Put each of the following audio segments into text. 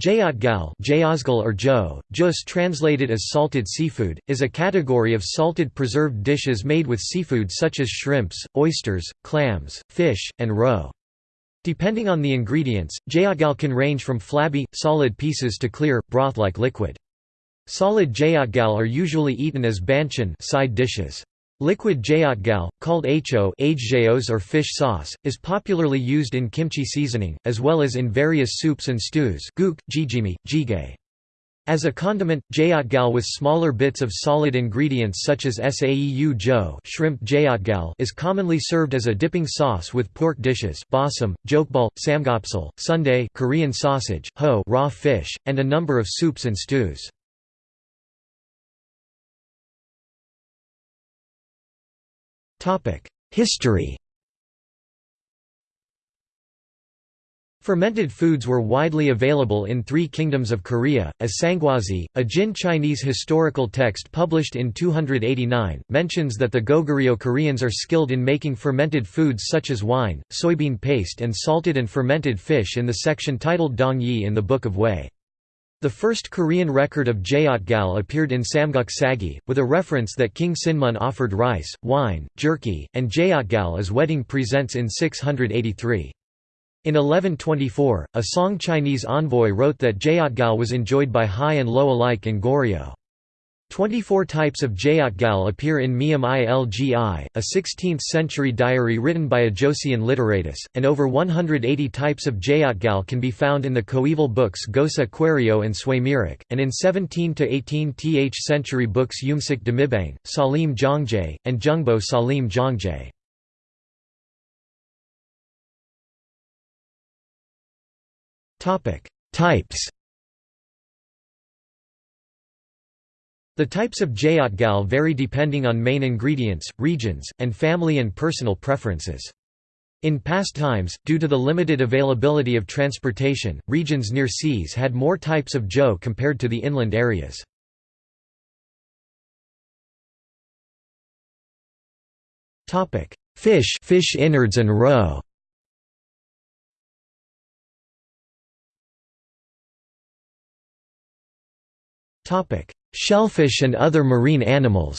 Jeotgal or jo, jus translated as salted seafood, is a category of salted preserved dishes made with seafood such as shrimps, oysters, clams, fish, and roe. Depending on the ingredients, jeotgal can range from flabby, solid pieces to clear, broth-like liquid. Solid jeotgal are usually eaten as banchan side dishes. Liquid jeotgal, called acho or fish sauce, is popularly used in kimchi seasoning, as well as in various soups and stews. As a condiment, jeotgal with smaller bits of solid ingredients such as saeu jo shrimp jeotgal is commonly served as a dipping sauce with pork dishes bossam, jokbal, samgyeopsal, sundae Korean sausage, ho raw fish, and a number of soups and stews. History Fermented foods were widely available in three kingdoms of Korea, as Sanguozhi, a Jin Chinese historical text published in 289, mentions that the Goguryeo Koreans are skilled in making fermented foods such as wine, soybean paste and salted and fermented fish in the section titled Dong Yi in the Book of Wei. The first Korean record of Jeotgal appeared in Samguk Sagi, with a reference that King Sinmun offered rice, wine, jerky, and Jeotgal as wedding presents in 683. In 1124, a Song Chinese envoy wrote that Jeotgal was enjoyed by high and low alike in Goryeo. Twenty-four types of Jeotgal appear in Meum Ilgi, a 16th-century diary written by a Joseon literatus, and over 180 types of Jeotgal can be found in the coeval books Gosa Kwereo and Swaemirok, and in 17 to 18th century books Yumsik Demibang, Salim Jongjae, and Jungbo Salim Jongjae. Types The types of jeotgal vary depending on main ingredients, regions, and family and personal preferences. In past times, due to the limited availability of transportation, regions near seas had more types of jo compared to the inland areas. Fish fish innards and roe Topic: Shellfish and other marine animals.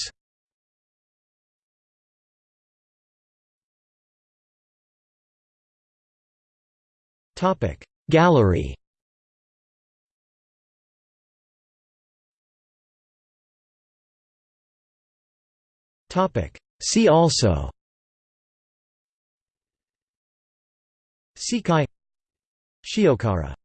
Gallery. See also. Sekai Shiokara